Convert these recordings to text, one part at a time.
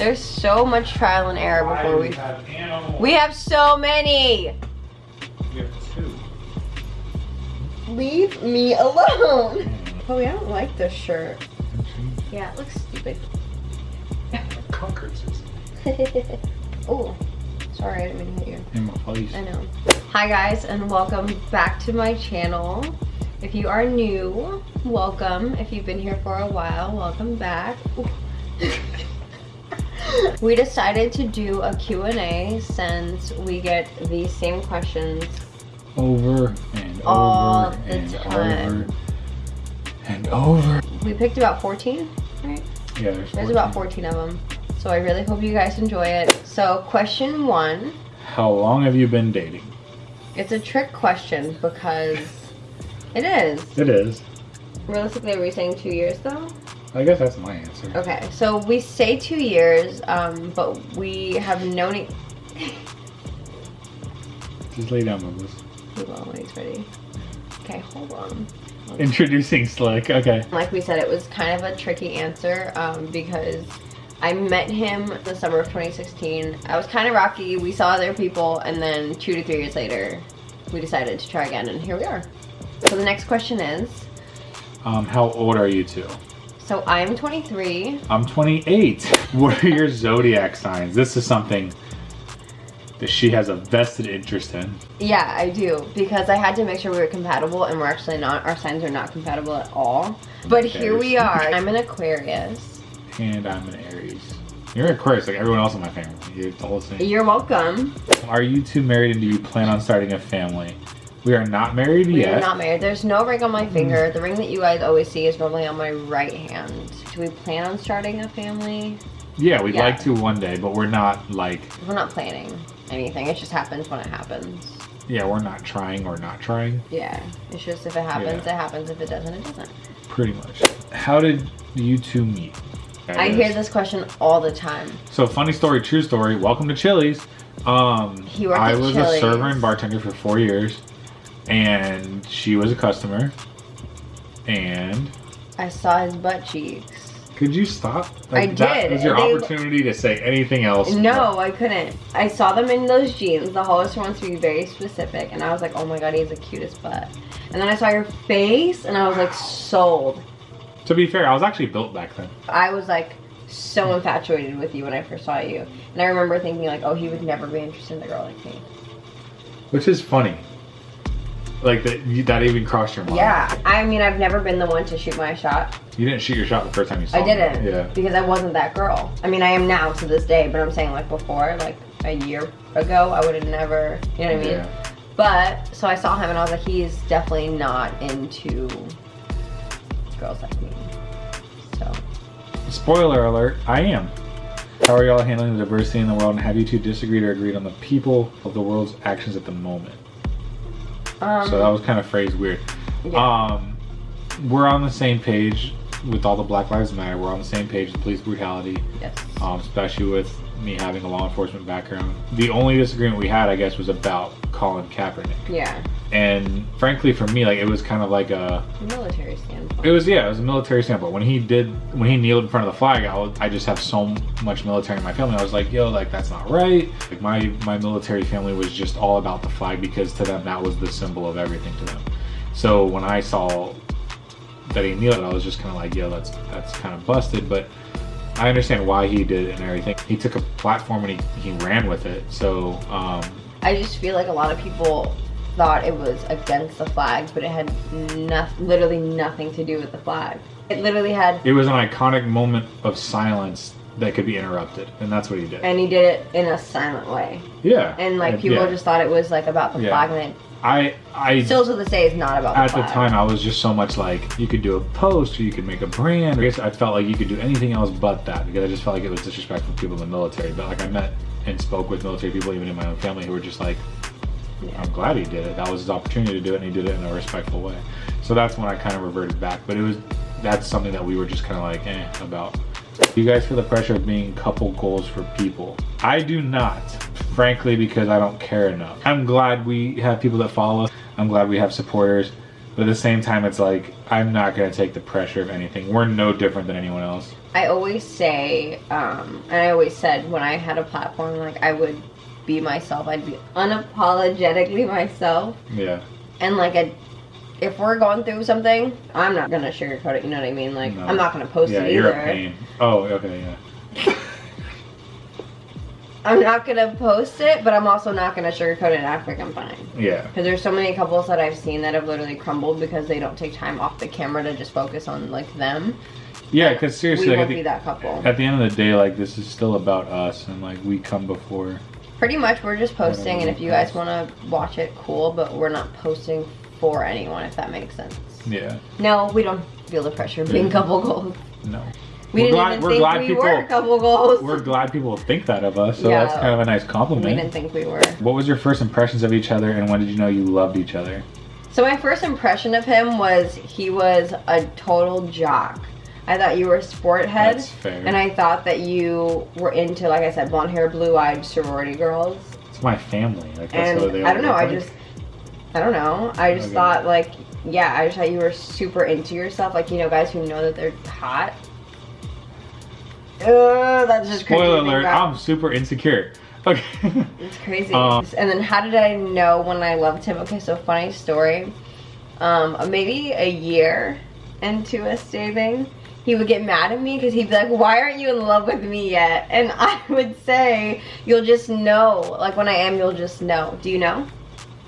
There's so much trial and error before do we. we have? We have so many. We have two. Leave me alone. Oh, I don't like this shirt. Yeah, it looks stupid. Concords. oh, sorry, I didn't mean to hit you. In my face. I know. Hi guys, and welcome back to my channel. If you are new, welcome. If you've been here for a while, welcome back. We decided to do a Q&A since we get these same questions Over and All over and time. over and over. We picked about 14, right? Yeah, there's, There's about 14 of them. So I really hope you guys enjoy it. So question one, How long have you been dating? it's a trick question because it is. It is. Realistically, are we saying two years though? I guess that's my answer. Okay, so we say two years, um, but we have known it. Just lay down, Moses. He will when he's ready. Okay, hold on. Introducing Slick. Okay. Like we said, it was kind of a tricky answer um, because I met him the summer of 2016. I was kind of rocky. We saw other people, and then two to three years later, we decided to try again, and here we are. So the next question is Um, how old are you two? So I'm 23. I'm 28. What are your zodiac signs? This is something that she has a vested interest in. Yeah, I do because I had to make sure we were compatible, and we're actually not. Our signs are not compatible at all. But here we are. I'm an Aquarius. And I'm an Aries. You're an Aquarius, like everyone else in my family. You're the whole thing. You're welcome. Are you two married and do you plan on starting a family? We are not married We yet. are not married. There's no ring on my finger. The ring that you guys always see is normally on my right hand. Do we plan on starting a family? yeah, we'd Yeah. like to one day, but we're not like, We're not planning anything. It just happens when it happens. yeah, we're not trying or not trying, Yeah. It's just if it happens, Yeah. it happens. If it doesn't, it doesn't. pretty much. How did you two meet? I hear this question all the time. So funny story, true story. Welcome to Chili's. Um, He worked I was a server and bartender for four years, and she was a customer. And I saw his butt cheeks. could you stop? I That did. was your They- opportunity to say anything else. No, I couldn't. I saw them in those jeans. The Hollister wants to be very specific, and I was like, oh my god, he has the cutest butt. And then I saw your face, and I was like, sold. To be fair, I was actually built back then. I was like so infatuated with you when I first saw you, and I remember thinking like, oh, he would never be interested in a girl like me. Which is funny. Like that, you, that even crossed your mind. Yeah, I mean, I've never been the one to shoot my shot. You didn't shoot your shot the first time you saw I didn't. Yeah. Because I wasn't that girl. I mean, I am now to this day, but I'm saying like before, like a year ago, I would have never, you know what I mean? Yeah. But so I saw him and I was like, he's definitely not into girls like me. So Spoiler alert, I am. How are y'all handling the diversity in the world and have you two disagreed or agreed on the people of the world's actions at the moment? Um, so that was kind of phrased weird. yeah. Um, we're on the same page with all the Black Lives Matter. We're on the same page with police brutality, yes. um, especially with me having a law enforcement background. The only disagreement we had, I guess, was about Colin Kaepernick. Yeah. And frankly, for me, like it was kind of like a Military standpoint. It was yeah, it was a military standpoint. When he did, when he kneeled in front of the flag, I, I just have so much military in my family. I was like, yo, like that's not right. Like my my military family was just all about the flag because to them that was the symbol of everything to them. So when I saw that he kneeled, I was just kind of like, yo, that's that's kind of busted. But I understand why he did it and everything. He took a platform and he, he ran with it. So um, I just feel like a lot of people thought it was against the flag, but it had no, literally nothing to do with the flag. It literally had, it was an iconic moment of silence that could be interrupted, and that's what he did. and he did it in a silent way. yeah, And like And, people yeah. just thought it was like about the Yeah. flag, and I I still to this day is not about the at the time I was just so much like you could do a post or you could make a brand. I guess I felt like you could do anything else but that because I just felt like it was disrespectful to people in the military. But like I met and spoke with military people even in my own family who were just like. I'm glad he did it. That was his opportunity to do it and he did it in a respectful way. So that's when I kind of reverted back. But it was that's something that we were just kind of like eh about. You guys feel the pressure of being couple goals for people. I do not, frankly, because I don't care enough. I'm glad we have people that follow us. I'm glad we have supporters. But at the same time, it's like I'm not gonna take the pressure of anything. We're no different than anyone else. I always say, um, and I always said when I had a platform, like I would be myself. I'd be unapologetically myself. Yeah. And like a, if we're going through something, I'm not gonna sugarcoat it. You know what I mean? Like No. I'm not gonna post Yeah, it you're a pain. Oh, okay, yeah. I'm not gonna post it, but I'm also not gonna sugarcoat it and act like I'm fine. Yeah. Because there's so many couples that I've seen that have literally crumbled because they don't take time off the camera to just focus on like them. Yeah, because seriously, we like, won't the, be that couple. at the end of the day, like this is still about us, and like we come before. Pretty much, we're just posting, and if you guys want to watch it, cool. But we're not posting for anyone, if that makes sense. Yeah. No, we don't feel the pressure of being Yeah. couple goals. No. We We're didn't glad- even we're think glad we people- were couple goals. We're glad people think that of us, so Yeah. that's kind of a nice compliment. we didn't think we were. What was your first impressions of each other, and when did you know you loved each other? So my first impression of him was he was a total jock. I thought you were a sport head, That's fair. and I thought that you were into, like I said, blonde hair, blue eyed sorority girls. It's my family. Like that's and I don't know. I like. just, I don't know. I just Okay. thought like, yeah, I just thought you were super into yourself. Like you know, guys who know that they're hot. Uh, that's just crazy. Spoiler alert! I'm super insecure. Okay. It's crazy. Um, and then how did I know when I loved him? Okay, so funny story. Um, maybe a year into us dating, he would get mad at me because he'd be like, "Why aren't you in love with me yet?" And I would say, "You'll just know. Like when I am, you'll just know. Do you know?"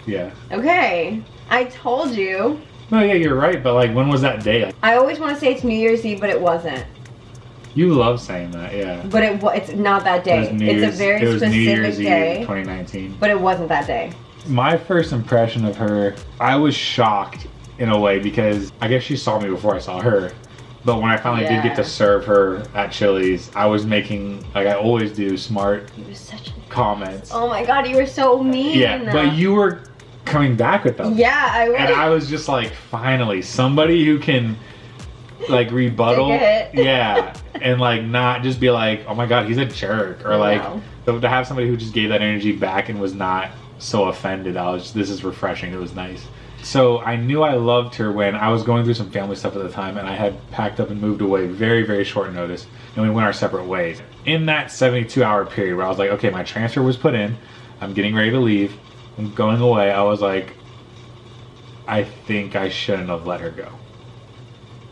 yeah. Okay, I told you. No, yeah, you're right. But like, when was that day? I always want to say it's New Year's Eve, but it wasn't. you love saying that, yeah. But it it's not that It day. New it's Year's, a very it was specific New Year's day, Eve 2019. but it wasn't that day. My first impression of her, I was shocked in a way because I guess she saw me before I saw her. But when I finally did get to serve her at Chili's, I was making, like I always do, smart He was such a comments. Oh my god, you were so mean. yeah, but you were coming back with them. Yeah, I was. And I was just like, finally, somebody who can like rebuttal. Take a hit. yeah. And like not just be like, oh my god, he's a jerk. Or like to to have somebody who just gave that energy back and was not so offended. I was this is refreshing. It was nice. So I knew I loved her when I was going through some family stuff at the time and I had packed up and moved away very, very short notice and we went our separate ways. In that 72 hour period where I was like, okay, my transfer was put in, I'm getting ready to leave, I'm going away, I was like, I think I shouldn't have let her go.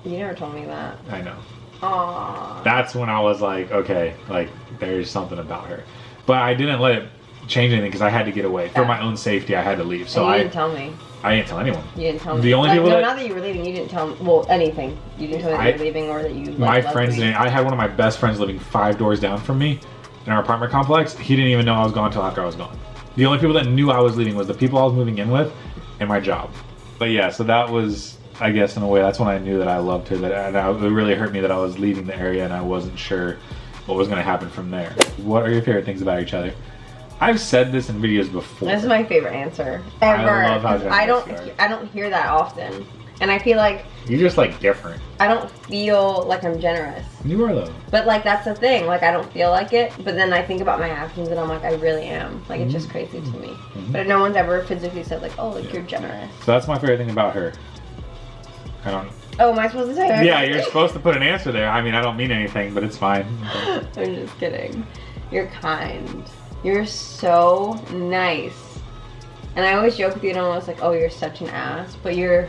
You never told me that. I know. Aww. That's when I was like, okay, like there's something about her. But I didn't let it change anything because I had to get away. For my own safety, I had to leave. So and you I, didn't tell me. I didn't tell anyone. You didn't tell me. The only like, people no, that- not that you were leaving. You didn't tell me. Well, anything. You didn't tell me that I- you were leaving or that you. Like, my friends didn't. I had one of my best friends living five doors down from me in our apartment complex. He didn't even know I was gone until after I was gone. The only people that knew I was leaving was the people I was moving in with and my job. But yeah, so that was, I guess, in a way, that's when I knew that I loved her. That and I, it really hurt me that I was leaving the area and I wasn't sure what was going to happen from there. What are your favorite things about each other? I've said this in videos before. This is my favorite answer I ever. love how 'cause I don't. I don't hear that often, and I feel like You're just like different. I don't feel like I'm generous. You are though. But like that's the thing. Like I don't feel like it. But then I think about my actions, and I'm like, I really am. Like it's just crazy to me. Mhm. But no one's ever physically said like, oh, like Yeah. you're generous. So that's my favorite thing about her. I don't. Oh, am I supposed to say? that? Yeah, you're supposed to put an answer there. I mean, I don't mean anything, but it's fine. I'm just kidding. You're kind. You're so nice. And I always joke with you and I'm almost like, oh, you're such an ass. But you're,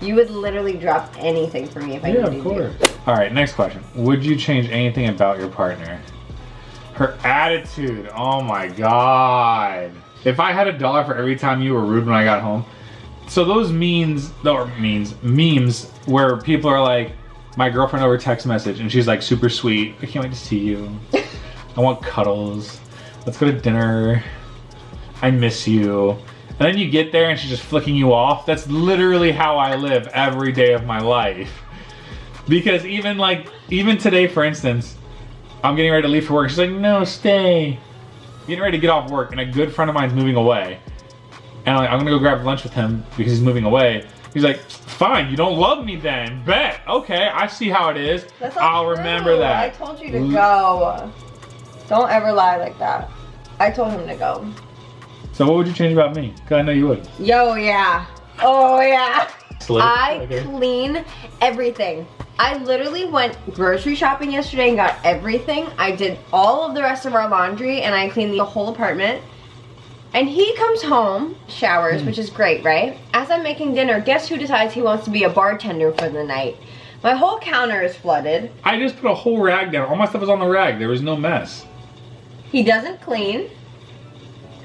you would literally drop anything for me if I Yeah, needed of course. All right, next question. Would you change anything about your partner? Her attitude. Oh my god. If I had a dollar for every time you were rude when I got home, so those memes, or memes, memes where people are like, my girlfriend over text message and she's like super sweet. I can't wait to see you. I want cuddles. Let's go to dinner. I miss you. And then you get there and she's just flicking you off. That's literally how I live every day of my life. Because even like, even today, for instance, I'm getting ready to leave for work. She's like, no, stay. Getting ready to get off work, and a good friend of mine's moving away. And I'm like, I'm gonna go grab lunch with him because he's moving away. He's like, fine, you don't love me then. Bet. Okay, I see how it is. I'll true. remember that. I told you to go. Don't ever lie like that. I told him to go. So what would you change about me? Because I know you would. Yo, yeah. Oh, yeah. Slip? I Okay. clean everything. I literally went grocery shopping yesterday and got everything. I did all of the rest of our laundry and I cleaned the whole apartment. And he comes home, showers, Hmm. which is great, right? As I'm making dinner, guess who decides he wants to be a bartender for the night? My whole counter is flooded. I just put a whole rag down. All my stuff was on the rag. There was no mess. He doesn't clean.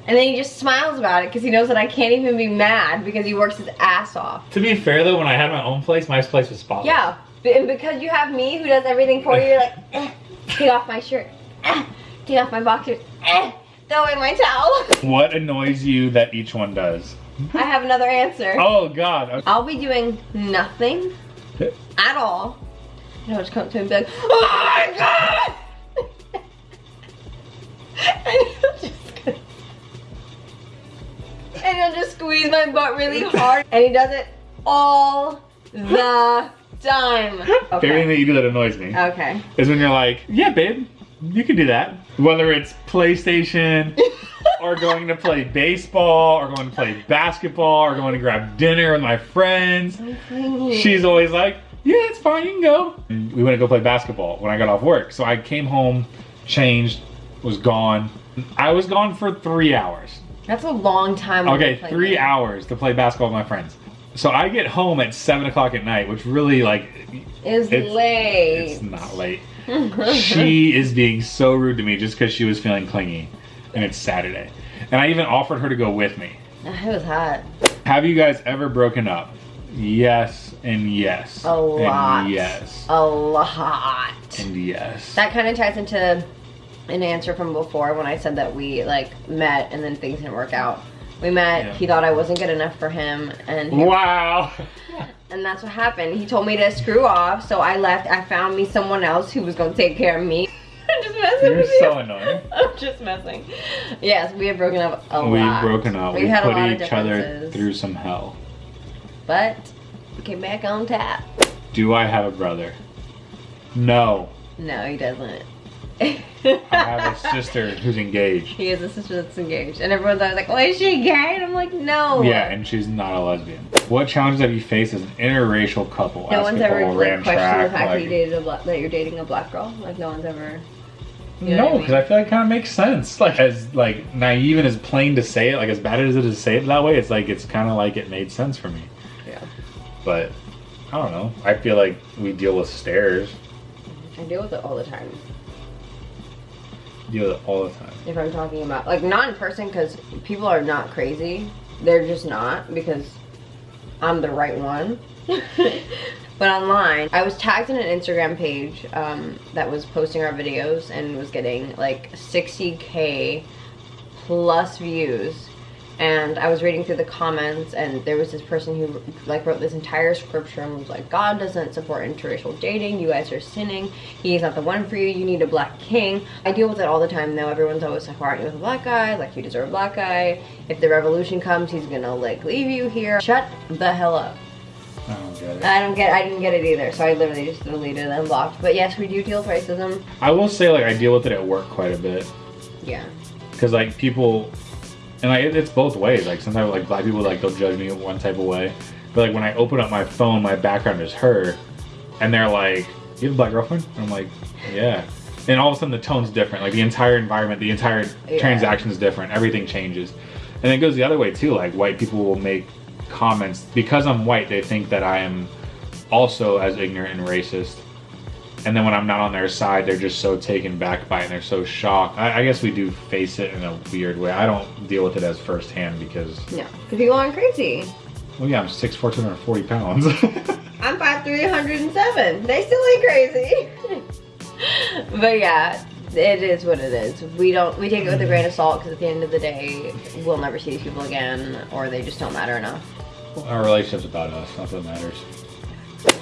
And then he just smiles about it because he knows that I can't even be mad because he works his ass off. To be fair though, when I had my own place, my place was spotless. Yeah, and because you have me who does everything for you, you're like, eh, take off my shirt, eh, take off my boxers, eh, throw away my towel. What annoys you that each one does? I have another answer. Oh God. I'll be doing nothing at all. And I'll just come to him and be like, oh my god! Squeeze my butt really hard. And he does it all the time. Favorite thing that you do that annoys me Okay. is when you're like, yeah, babe, you can do that. Whether it's PlayStation or going to play baseball or going to play basketball or going to grab dinner with my friends. She's always like, yeah, it's fine, you can go. And we went to go play basketball when I got off work. So I came home, changed, was gone. I was gone for three hours. That's a long time. Okay, three hours to play basketball with my friends. So I get home at seven o'clock at night, which really like is it's late. It's not late. she is being so rude to me just because she was feeling clingy, and it's Saturday. And I even offered her to go with me. It was hot. Have you guys ever broken up? Yes and yes. A lot. And yes. A lot. And yes. That kind of ties into an answer from before when I said that we like met and then things didn't work out. We met. Yeah. He thought I wasn't good enough for him, and he- wow. and that's what happened. He told me to screw off, so I left. I found me someone else who was gonna take care of me. I'm just messing You're with you. so annoying. I'm just messing. Yes, we have broken up a We've lot. broken up. We've We had a put lot of each other through some hell. but we came back on tap. Do I have a brother? No. No, he doesn't. I have a sister who's engaged. He has a sister that's engaged, and everyone's always like, "Oh, is she gay?" And I'm like, "No." Yeah, and she's not a lesbian. What challenges have you faced as an interracial couple? No one's ever like questioned the fact that you dated a black, that you're dating a black girl. Like no one's ever. You know no, what I because I, feel like it kind of makes sense. Like as like naive and as plain to say it, like as bad as it is to say it that way, it's like it's kind of like it made sense for me. Yeah, But I don't know. I feel like we deal with stares, I deal with it all the time. Deal with it all the time. If I'm talking about like not in person, because people are not crazy. They're just not because I'm the right one. but online, I was tagged in an Instagram page um, that was posting our videos and was getting like 60k plus views. And I was reading through the comments, and there was this person who like wrote this entire scripture and was like, "God doesn't support interracial dating. You guys are sinning. he's not the one for you. You need a black king." I deal with it all the time. Though everyone's always like, "Why aren't you with a black guy? Like you deserve a black guy. If the revolution comes, he's gonna like leave you here. Shut the hell up." I don't get it. I don't get. I didn't get it either. So I literally just deleted and blocked. But yes, we do deal with racism. I will say like I deal with it at work quite a bit. Yeah. because like people and like it- it's both ways. Like sometimes like black people like they'll judge me one type of way. But like when i open up my phone my background is her. And they're like you have a black girlfriend? And i'm like yeah. And all of a sudden the tone's different. Like the entire environment the entire Yeah. transaction is different. Everything changes. And it goes the other way too. Like white people will make comments. Because i'm white they think that i am also as ignorant and racist and then when I'm not on their side, they're just so taken back by it and they're so shocked. I, I guess we do face it in a weird way. I don't deal with it as firsthand because, No. Because people aren't crazy. well, yeah, I'm 6'4", 240 pounds. I'm 5'3", 107. They still ain't crazy. but yeah, it is what it is. We don't we take it with a grain of salt because at the end of the day, we'll never see these people again, or they just don't matter enough. Our relationship's about us. That's what matters.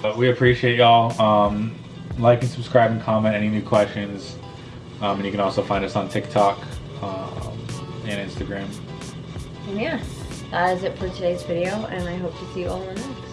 But we appreciate y'all. Um, like and subscribe and comment any new questions. Um, and you can also find us on TikTok um, and Instagram. And yeah, that is it for today's video, and I hope to see you all in the next.